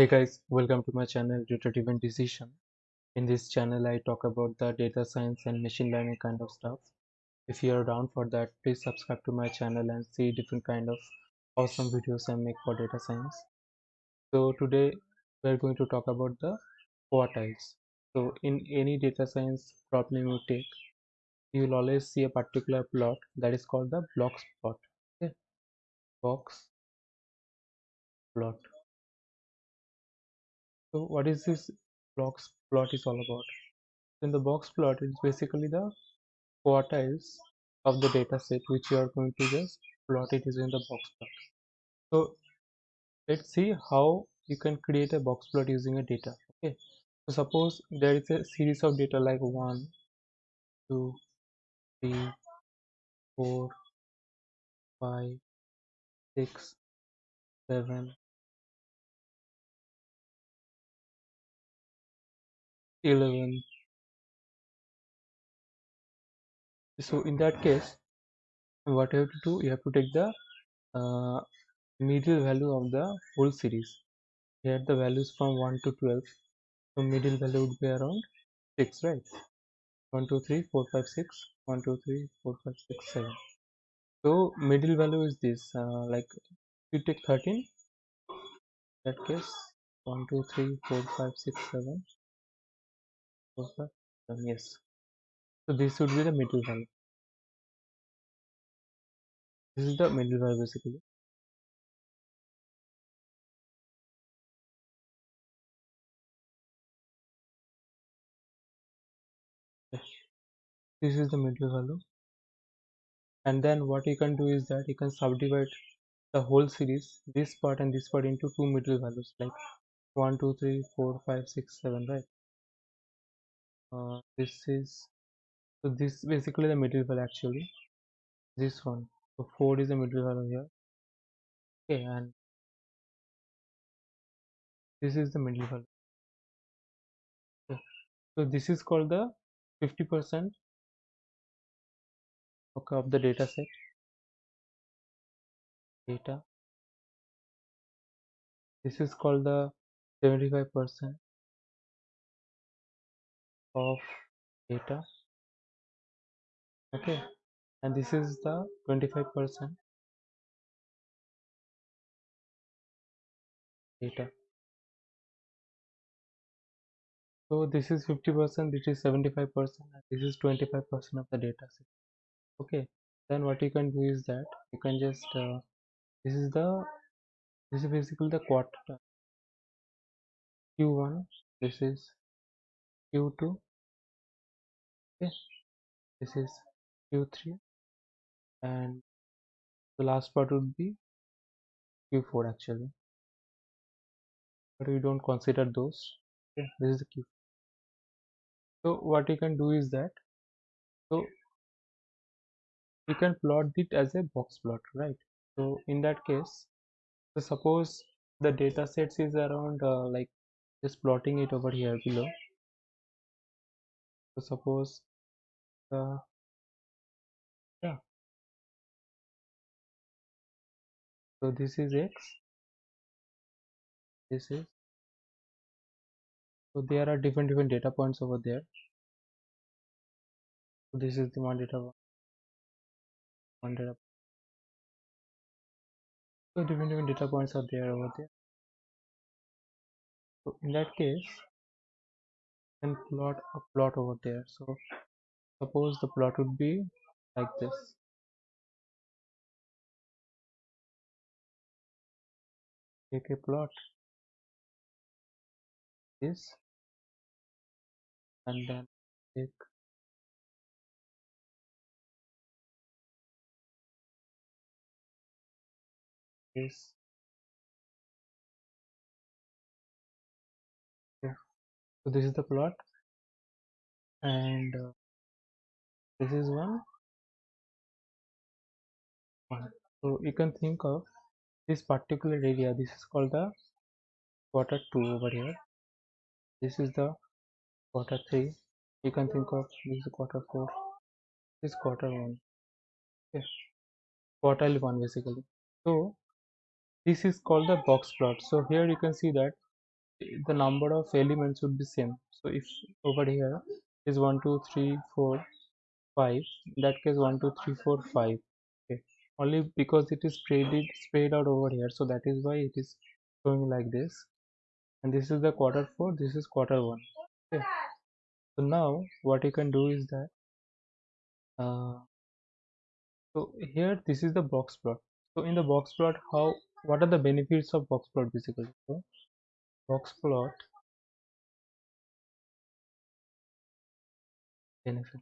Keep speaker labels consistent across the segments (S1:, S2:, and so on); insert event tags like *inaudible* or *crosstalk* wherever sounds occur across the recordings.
S1: Hey guys, welcome to my channel Data Driven Decision. In this channel, I talk about the data science and machine learning kind of stuff. If you are down for that, please subscribe to my channel and see different kind of awesome videos I make for data science. So today we are going to talk about the quartiles. So in any data science problem you take, you will always see a particular plot that is called the box plot. Okay, box plot so what is this box plot is all about? In the box plot it's basically the quartiles of the data set which you are going to just plot it is in the box plot. So let's see how you can create a box plot using a data okay? So suppose there is a series of data like one two three four five six seven 11 so in that case what you have to do you have to take the uh, middle value of the whole series. Here the values from 1 to 12 so middle value would be around 6 right? 1 2 3 4 5 6 1 2 3 4 5 6 7 so middle value is this uh, like you take 13 that case 1 2 3 4 5 6 7 4 5 7 yes. So this would be the middle value this is the middle value basically. This is the middle value and then what you can do is that you can subdivide the whole series this part and this part into two middle values like 1 2 3 4 5 6 7 right uh, this is so this basically the middle value actually this one. So 4 is the middle value here. Okay and this is the middle value. Okay. so this is called the 50 percent okay, of the data set. Data. This is called the 75 percent of data. Okay. And this is the 25 percent data. So this is 50 percent this is 75 percent this is 25 percent of the data set. Okay. Then what you can do is that you can just uh, this is the this is basically the quarter. Q1 this is q2 okay this is q3 and the last part would be q4 actually. But we don't consider those. Okay this is the q so what you can do is that so you can plot it as a box plot right? So in that case so suppose the data sets is around uh, like just plotting it over here below. So suppose uh, yeah. So this is x. This is so there are different different data points over there. So this is the one data one data so different different data points are there over there. So in that case can plot a plot over there. So suppose the plot would be like this. Take a plot this and then take this. Yeah. So this is the plot and uh, this is one. One. So you can think of this particular area. This is called the quarter 2 over here. This is the quarter 3 you can think of this is quarter 4 this quarter 1 okay quartile 1 basically. So this is called the box plot. So here you can see that the number of elements would be same. So if over here is 1 2 3 4 5 in that case 1 2 3 4 5 okay. Only because it is spread it spread out over here. So that is why it is showing like this. And this is the quarter 4 this is quarter 1 okay. So now what you can do is that uh, so here this is the box plot. So in the box plot how what are the benefits of box plot basically? So box plot benefit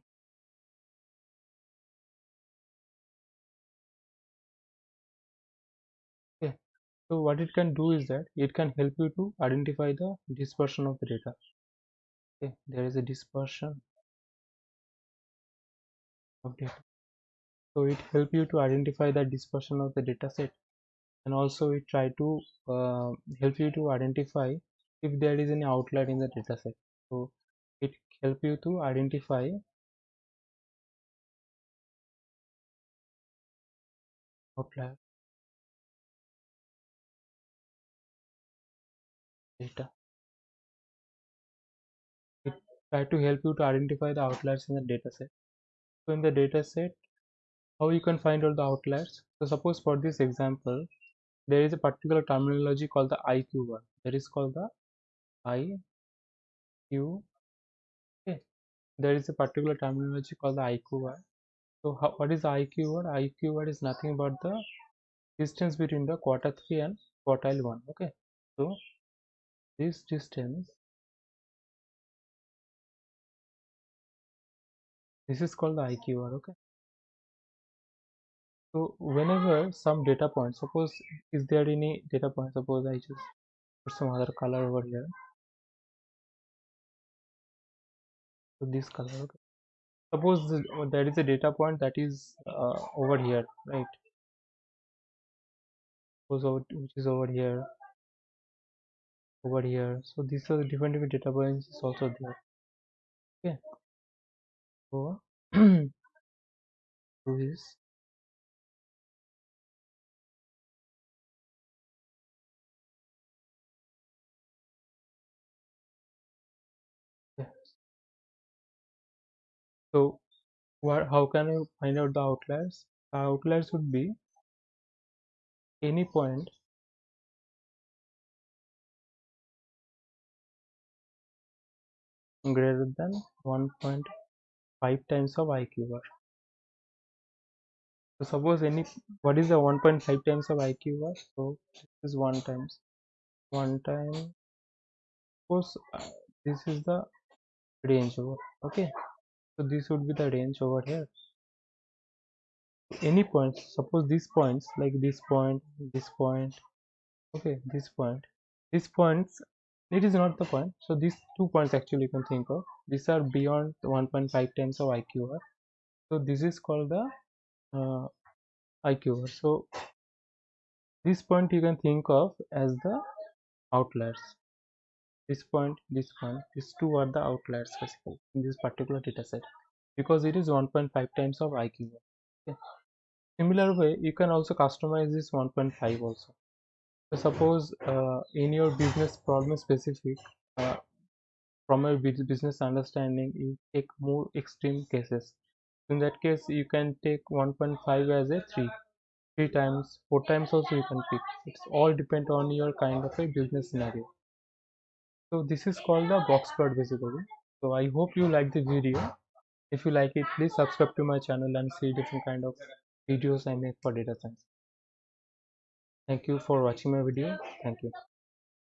S1: so what it can do is that it can help you to identify the dispersion of the data. Okay there is a dispersion of data. So it help you to identify the dispersion of the data set and also it try to uh, help you to identify if there is any outlier in the data set. So it help you to identify outlier it try to help you to identify the outliers in the data set. So in the data set how you can find out the outliers? So suppose for this example there is a particular terminology called the IQ that is called the IQ okay there is a particular terminology called the IQ1. so how, what is IQR? IQ word is nothing but the distance between the quarter 3 and quartile 1 okay? So this distance this is called the IQR okay? So whenever some data point suppose is there any data point suppose I just put some other color over here? So this color okay? Suppose there is a data point that is uh, over here right? Suppose which is over here over here. So these are the different different data points is also there. Okay. So *clears throat* this. So what, how can you find out the outliers? The outliers would be any point greater than 1.5 times of IQR. So suppose any what is the 1.5 times of IQ? So this is one times one time. Suppose uh, this is the range over. Okay, so this would be the range over here any points suppose these points like this point this point okay this point these points it is not the point. So these two points actually you can think of. These are beyond 1.5 times of IQR so this is called the uh, IQR so this point you can think of as the outliers. This point this point these two are the outliers basically in this particular data set because it is 1.5 times of iqr Okay. Similar way, you can also customize this 1.5 also. Suppose uh, in your business problem specific, uh, from your business understanding, you take more extreme cases. In that case, you can take 1.5 as a 3, 3 times, 4 times also you can pick. It's all depend on your kind of a business scenario. So this is called the box plot basically. So I hope you like the video if you like it please subscribe to my channel and see different kind of videos i make for data science thank you for watching my video. Thank you